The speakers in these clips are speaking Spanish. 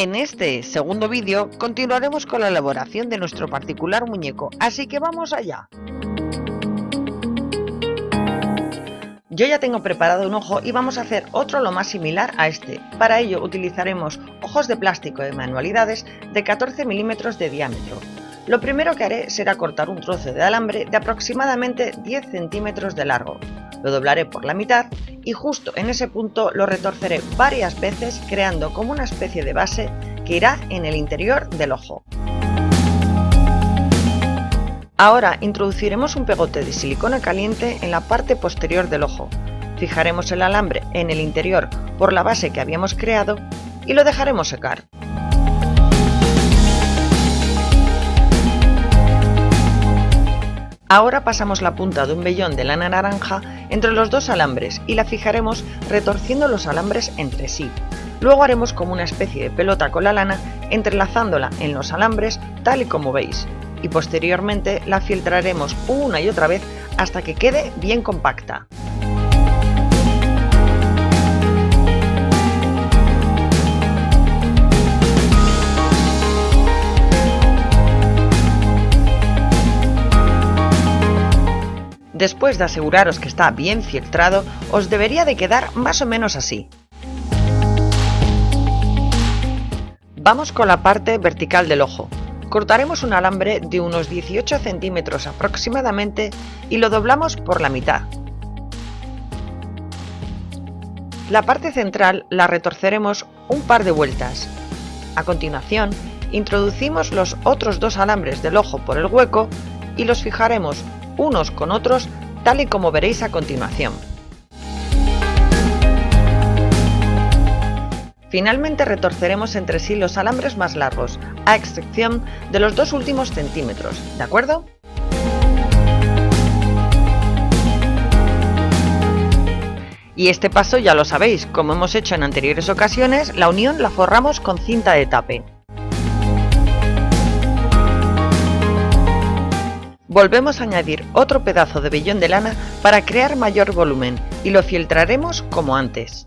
En este segundo vídeo continuaremos con la elaboración de nuestro particular muñeco, así que vamos allá. Yo ya tengo preparado un ojo y vamos a hacer otro lo más similar a este. Para ello utilizaremos ojos de plástico de manualidades de 14 milímetros de diámetro. Lo primero que haré será cortar un trozo de alambre de aproximadamente 10 centímetros de largo. Lo doblaré por la mitad y justo en ese punto lo retorceré varias veces creando como una especie de base que irá en el interior del ojo. Ahora introduciremos un pegote de silicona caliente en la parte posterior del ojo. Fijaremos el alambre en el interior por la base que habíamos creado y lo dejaremos secar. Ahora pasamos la punta de un vellón de lana naranja entre los dos alambres y la fijaremos retorciendo los alambres entre sí. Luego haremos como una especie de pelota con la lana entrelazándola en los alambres tal y como veis y posteriormente la filtraremos una y otra vez hasta que quede bien compacta. Después de aseguraros que está bien filtrado, os debería de quedar más o menos así. Vamos con la parte vertical del ojo. Cortaremos un alambre de unos 18 centímetros aproximadamente y lo doblamos por la mitad. La parte central la retorceremos un par de vueltas. A continuación, introducimos los otros dos alambres del ojo por el hueco y los fijaremos unos con otros tal y como veréis a continuación. Finalmente retorceremos entre sí los alambres más largos, a excepción de los dos últimos centímetros, ¿de acuerdo? Y este paso ya lo sabéis, como hemos hecho en anteriores ocasiones, la unión la forramos con cinta de tape. Volvemos a añadir otro pedazo de vellón de lana para crear mayor volumen y lo filtraremos como antes.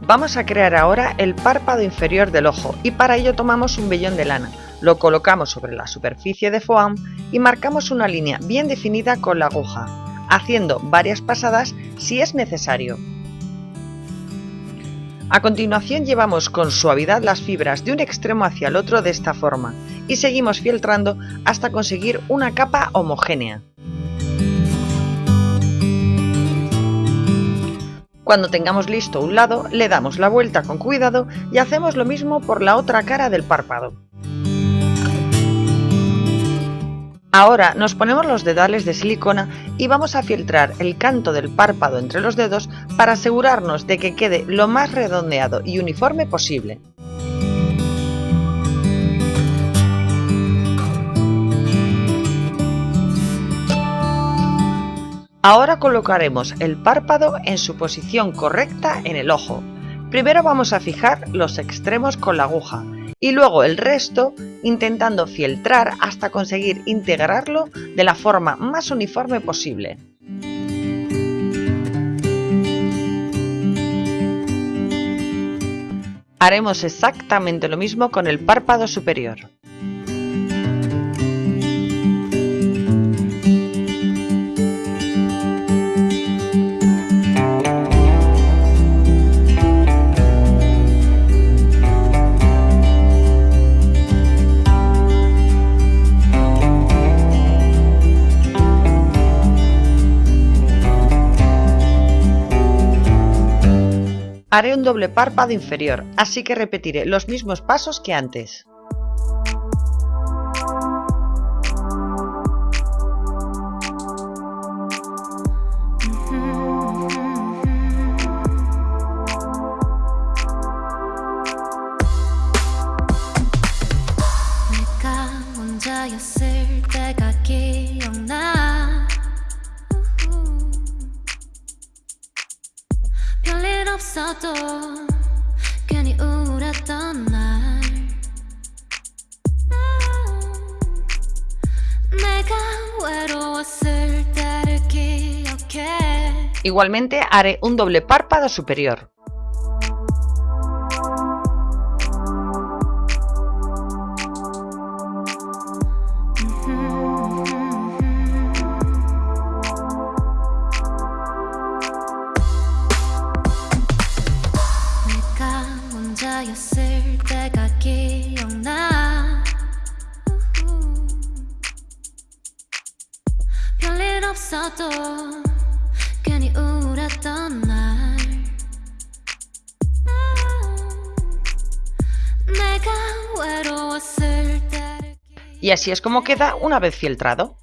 Vamos a crear ahora el párpado inferior del ojo y para ello tomamos un vellón de lana, lo colocamos sobre la superficie de foam y marcamos una línea bien definida con la aguja, haciendo varias pasadas si es necesario. A continuación llevamos con suavidad las fibras de un extremo hacia el otro de esta forma y seguimos filtrando hasta conseguir una capa homogénea. Cuando tengamos listo un lado, le damos la vuelta con cuidado y hacemos lo mismo por la otra cara del párpado. Ahora nos ponemos los dedales de silicona y vamos a filtrar el canto del párpado entre los dedos para asegurarnos de que quede lo más redondeado y uniforme posible. Ahora colocaremos el párpado en su posición correcta en el ojo. Primero vamos a fijar los extremos con la aguja y luego el resto intentando filtrar hasta conseguir integrarlo de la forma más uniforme posible. Haremos exactamente lo mismo con el párpado superior. Haré un doble párpado inferior, así que repetiré los mismos pasos que antes. 없어도 괜히 우울했던 날 내가 Igualmente haré un doble párpado superior. Y así es como queda una vez filtrado.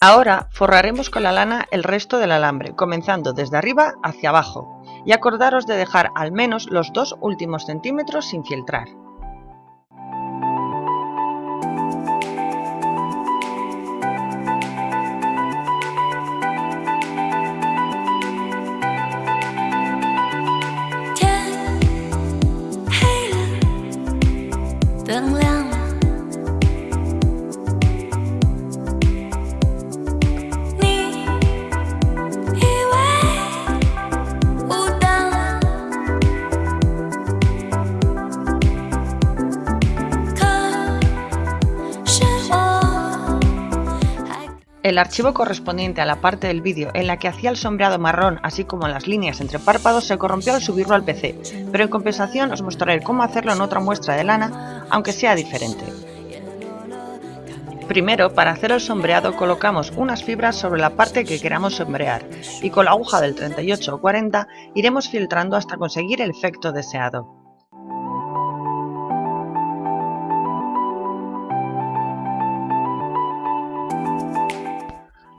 Ahora forraremos con la lana el resto del alambre, comenzando desde arriba hacia abajo, y acordaros de dejar al menos los dos últimos centímetros sin filtrar. El archivo correspondiente a la parte del vídeo en la que hacía el sombreado marrón así como las líneas entre párpados se corrompió al subirlo al PC, pero en compensación os mostraré cómo hacerlo en otra muestra de lana, aunque sea diferente. Primero, para hacer el sombreado colocamos unas fibras sobre la parte que queramos sombrear y con la aguja del 38 o 40 iremos filtrando hasta conseguir el efecto deseado.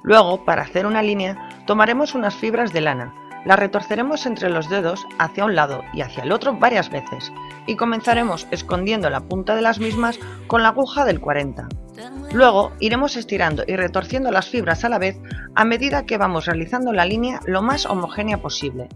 Luego, para hacer una línea, tomaremos unas fibras de lana, las retorceremos entre los dedos hacia un lado y hacia el otro varias veces y comenzaremos escondiendo la punta de las mismas con la aguja del 40. Luego iremos estirando y retorciendo las fibras a la vez a medida que vamos realizando la línea lo más homogénea posible.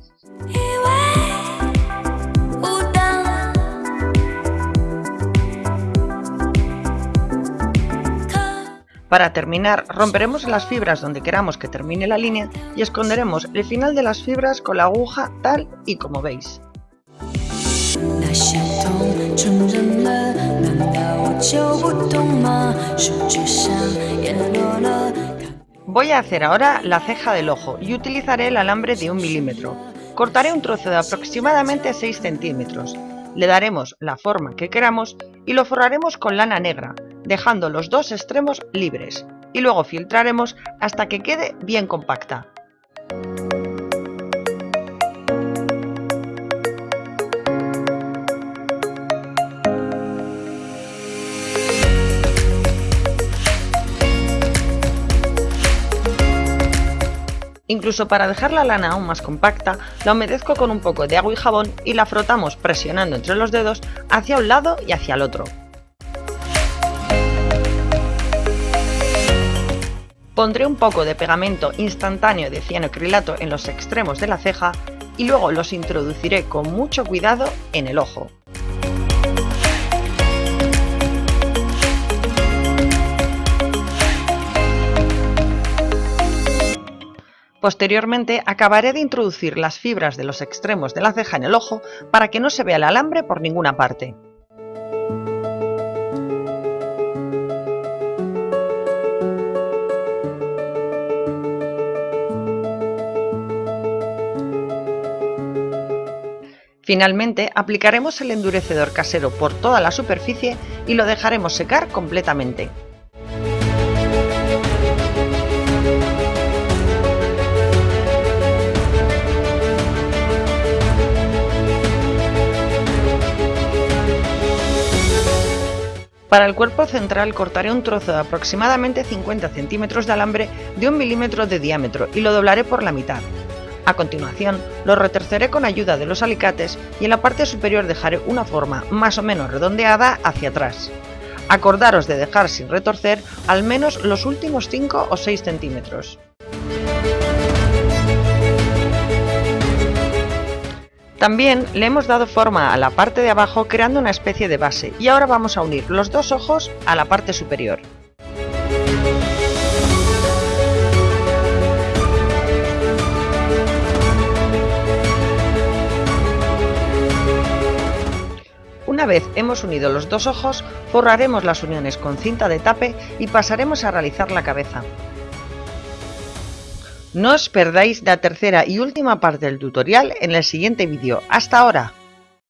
Para terminar, romperemos las fibras donde queramos que termine la línea y esconderemos el final de las fibras con la aguja tal y como veis. Voy a hacer ahora la ceja del ojo y utilizaré el alambre de un milímetro. Cortaré un trozo de aproximadamente 6 centímetros. Le daremos la forma que queramos y lo forraremos con lana negra, dejando los dos extremos libres y luego filtraremos hasta que quede bien compacta. Incluso para dejar la lana aún más compacta, la humedezco con un poco de agua y jabón y la frotamos presionando entre los dedos hacia un lado y hacia el otro. Pondré un poco de pegamento instantáneo de cianocrilato en los extremos de la ceja y luego los introduciré con mucho cuidado en el ojo. Posteriormente acabaré de introducir las fibras de los extremos de la ceja en el ojo para que no se vea el alambre por ninguna parte. Finalmente, aplicaremos el endurecedor casero por toda la superficie y lo dejaremos secar completamente. Para el cuerpo central cortaré un trozo de aproximadamente 50 centímetros de alambre de un milímetro de diámetro y lo doblaré por la mitad. A continuación, lo retorceré con ayuda de los alicates y en la parte superior dejaré una forma más o menos redondeada hacia atrás. Acordaros de dejar sin retorcer al menos los últimos 5 o 6 centímetros. También le hemos dado forma a la parte de abajo creando una especie de base y ahora vamos a unir los dos ojos a la parte superior. Una vez hemos unido los dos ojos, forraremos las uniones con cinta de tape y pasaremos a realizar la cabeza. No os perdáis la tercera y última parte del tutorial en el siguiente vídeo. ¡Hasta ahora!